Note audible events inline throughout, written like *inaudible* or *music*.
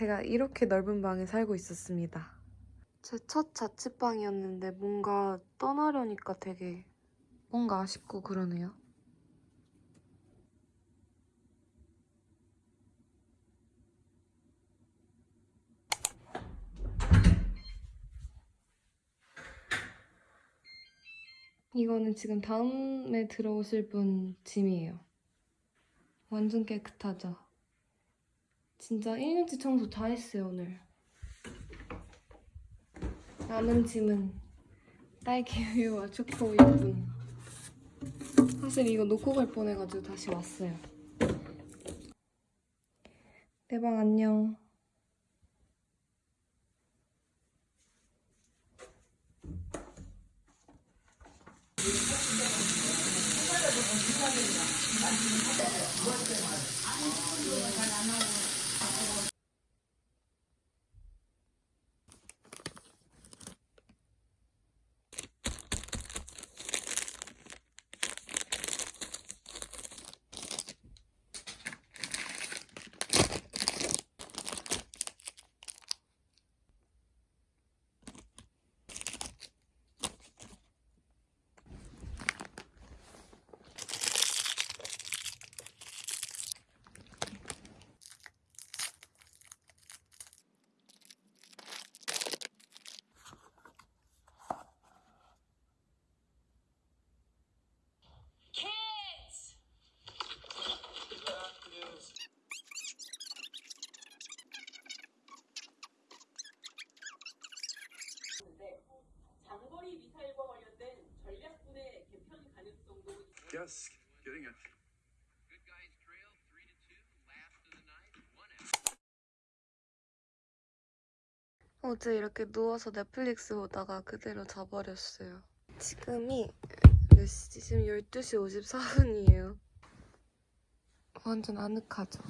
제가 이렇게 넓은 방에 살고 있었습니다. 제 첫 자취방이었는데 뭔가 떠나려니까 되게 뭔가 아쉽고 그러네요. 이거는 지금 다음에 들어오실 분 짐이에요. 완전 깨끗하죠? 진짜 1년치 청소 다 했어요, 오늘. 남은 짐은 딸기 우유와 초코 우유 뿐. 사실 이거 놓고 갈 뻔해가지고 다시 왔어요. 내 방 안녕. Yes, getting it. Good guys trail three to two. Last of the night, one out. 어제 이렇게 누워서 넷플릭스 보다가 그대로 자버렸어요. 지금이 몇 시지? 지금 12시 54분이에요. 완전 아늑하죠?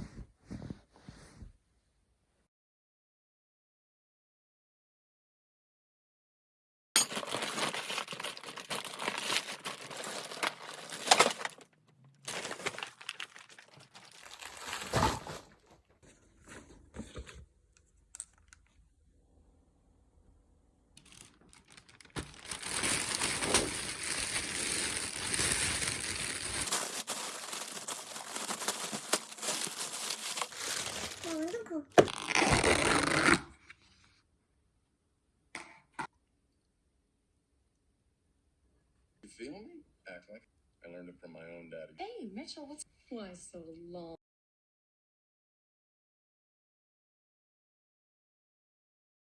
Learned it from my own daddy. Hey, Mitchell, what's why so long?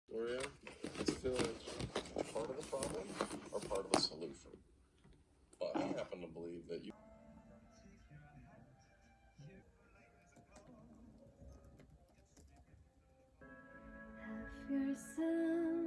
Gloria, let's feel it part of the problem or part of the solution. But I happen to believe that you. Have yourself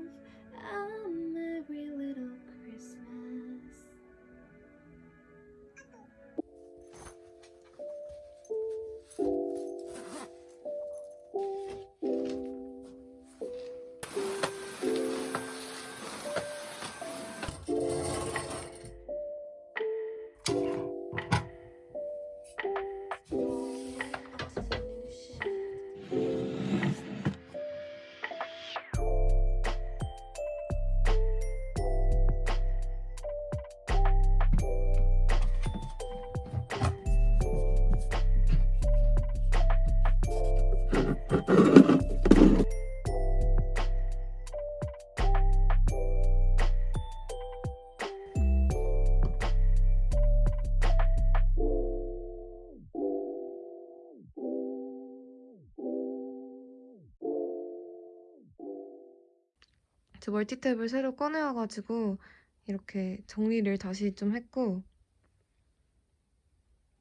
저 멀티탭을 새로 꺼내와가지고 이렇게 정리를 다시 좀 했고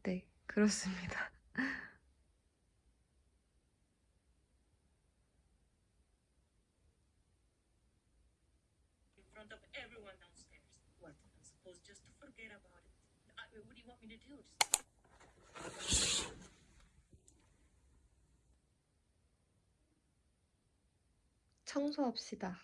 네 그렇습니다. About it. I, what do you want me to do? Just 청소합시다.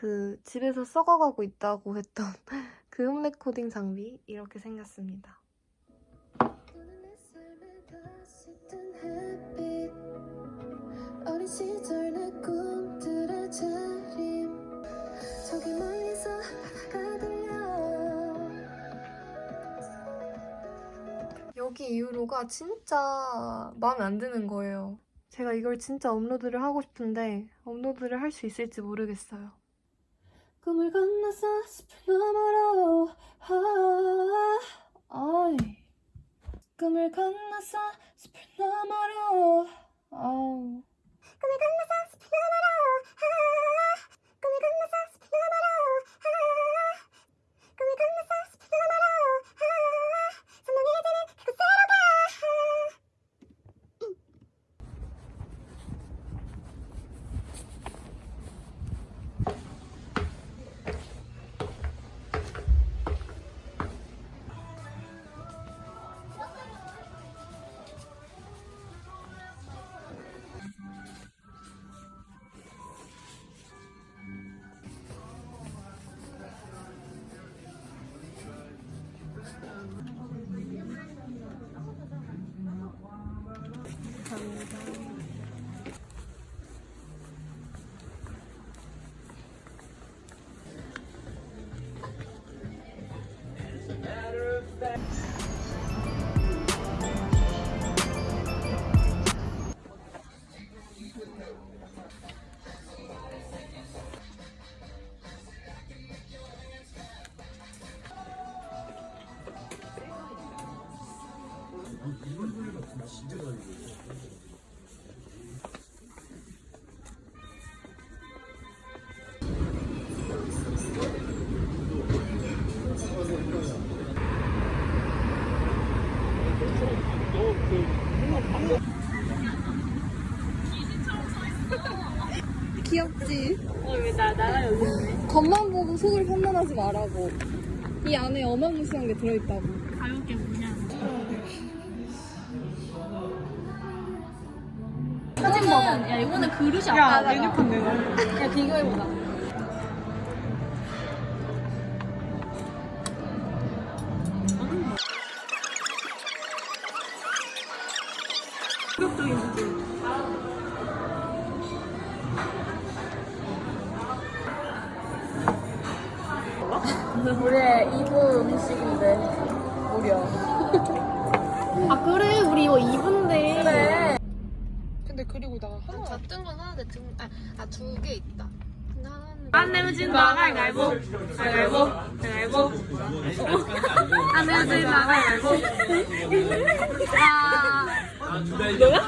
그 집에서 썩어가고 있다고 했던 *laughs* 그 홈 레코딩 장비 이렇게 생겼습니다. 여기 이후로가 진짜 마음에 안 드는 거예요. 제가 이걸 진짜 업로드를 하고 싶은데 업로드를 할 수 있을지 모르겠어요. 꿈을 건너서 숲을 너머로 아, 아이. 꿈을 건너서 숲을 너머로 속을 판단하지 말라고. 이 안에 어마무시한 게 들어있다고. 야 이거는 그릇이 야 메뉴판 내놔. 야 비교해보자 음식인데 무려. 아 그래. 우리 이거 2부인데. 그래. 근데 그리고 나 하나 잣뜬 건 하나인데 등, 아, 아, 두 개 있다. 근데 하나는 안 내면 진다. 가위바위보. 가위바위보. 가위바위보. 안 내면 진다. 가위바위보. 아. 너야?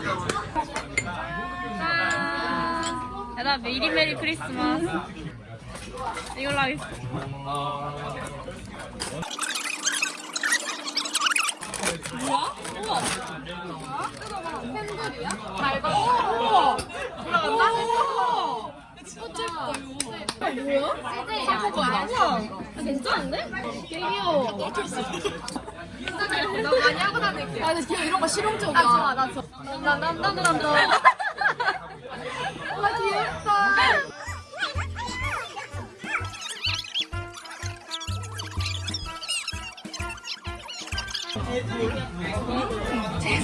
아, 야, 나 메리 메리 크리스마스. 이걸로 뭐야? 우와 팬들이야? 맑아 우와 돌아간다? 우와 예쁘다 이거 뭐야? CJ야 우와 괜찮은데? 되게 귀여워 나 많이 하고 다닐게 아 근데 이런 거 실용적이야 아 좋아 나 좋아 난난난난 난